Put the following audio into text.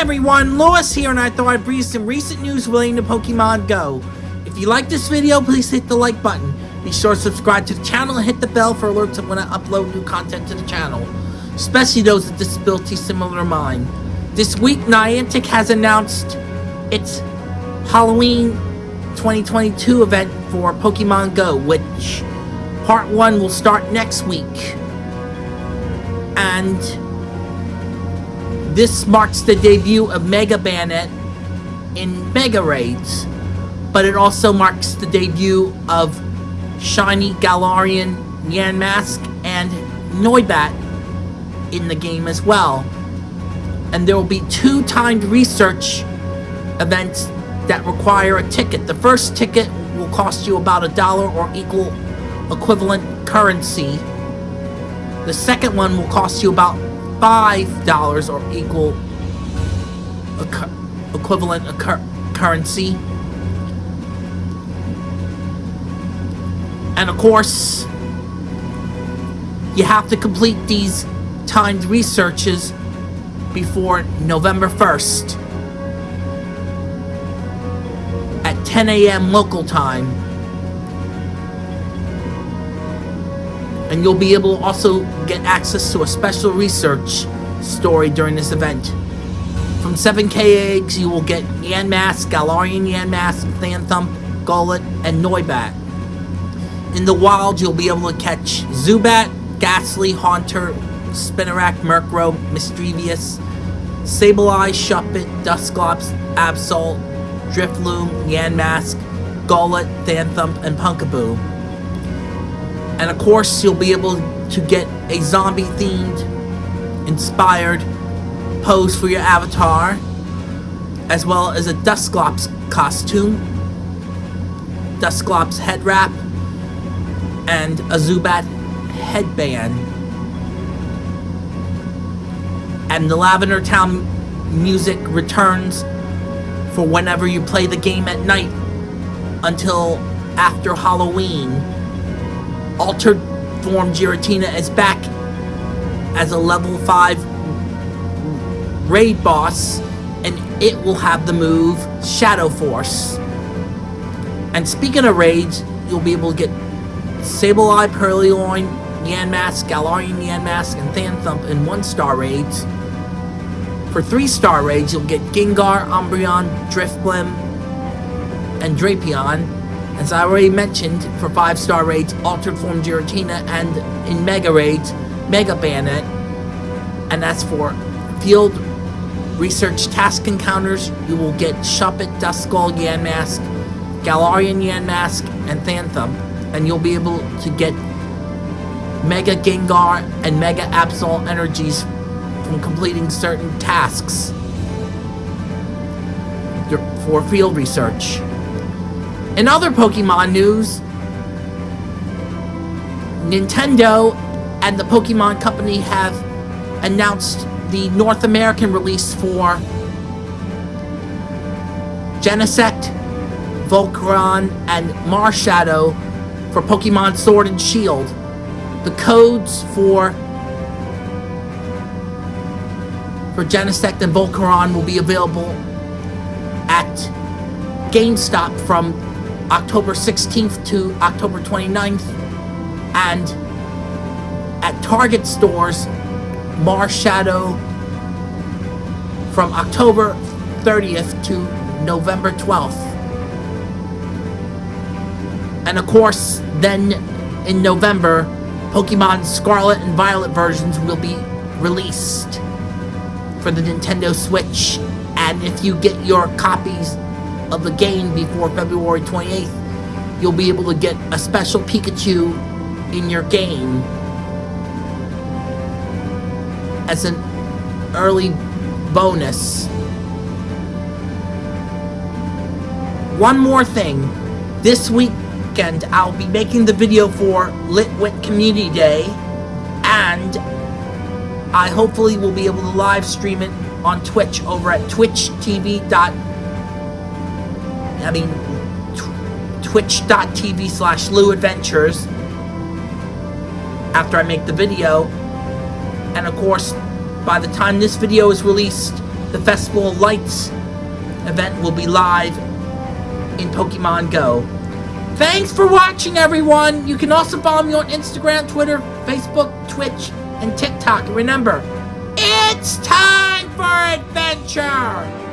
everyone, Lewis here, and I thought I'd bring some recent news relating to Pokemon Go. If you like this video, please hit the like button. Be sure to subscribe to the channel and hit the bell for alerts when I upload new content to the channel, especially those with disabilities similar to mine. This week, Niantic has announced its Halloween 2022 event for Pokemon Go, which part 1 will start next week. And this marks the debut of Mega Banette in Mega Raids, but it also marks the debut of Shiny Galarian Yamask and Noibat in the game as well. And there will be two timed research events that require a ticket. The first ticket will cost you about a dollar or equal equivalent currency. The second one will cost you about $5 or equal equivalent currency. And of course, you have to complete these timed researches before November 1st at 10 a.m. local time. And you'll be able to also get access to a special research story during this event. From 7k eggs, you will get Yamask, Galarian Yamask, Phantump, Golett, and Noibat. In the wild, you'll be able to catch Zubat, Gastly, Haunter, Spinarak, Murkrow, Misdreavus, Sableye, Shuppet, Dusclops, Absol, Drifloon, Yamask, Golett, Phantump, and Pumpkaboo. And of course, you'll be able to get a zombie-themed, inspired pose for your avatar, as well as a Dusclops costume, Dusclops head wrap, and a Zubat headband. And the Lavender Town music returns for whenever you play the game at night until after Halloween. Altered Form Giratina is back as a level 5 raid boss and it will have the move Shadow Force. And speaking of raids, you'll be able to get Sableye, Purrloin, Yamask, Galarian Yamask, and Phantump in 1-star raids. For 3-star raids, you'll get Gengar, Umbreon, Drifblim, and Drapion. As I already mentioned, for 5-star raids, Altered Form Giratina, and in Mega raids, Mega Banette. And as for field research task encounters, you will get Shuppet, Duskull, Yamask, Galarian Yamask, and Phantump. And you'll be able to get Mega Gengar and Mega Absol energies from completing certain tasks for field research. In other Pokemon news, Nintendo and the Pokemon Company have announced the North American release for Genesect, Volcarona, and Marshadow for Pokemon Sword and Shield. The codes for for Genesect and Volcarona will be available at GameStop from October 16th to October 29th, and at Target stores, Marshadow from October 30th to November 12th. And of course, then in November, Pokemon Scarlet and Violet versions will be released for the Nintendo Switch. And if you get your copies of the game before February 28th, you'll be able to get a special Pikachu in your game as an early bonus. One more thing. This weekend, I'll be making the video for Litwick Community Day, and I hopefully will be able to live stream it on Twitch over at twitch.tv. I mean, twitch.tv slash Adventures after I make the video. And of course, by the time this video is released, the Festival of Lights event will be live in Pokemon Go. Thanks for watching, everyone! You can also follow me on Instagram, Twitter, Facebook, Twitch, and TikTok. And remember, it's time for adventure!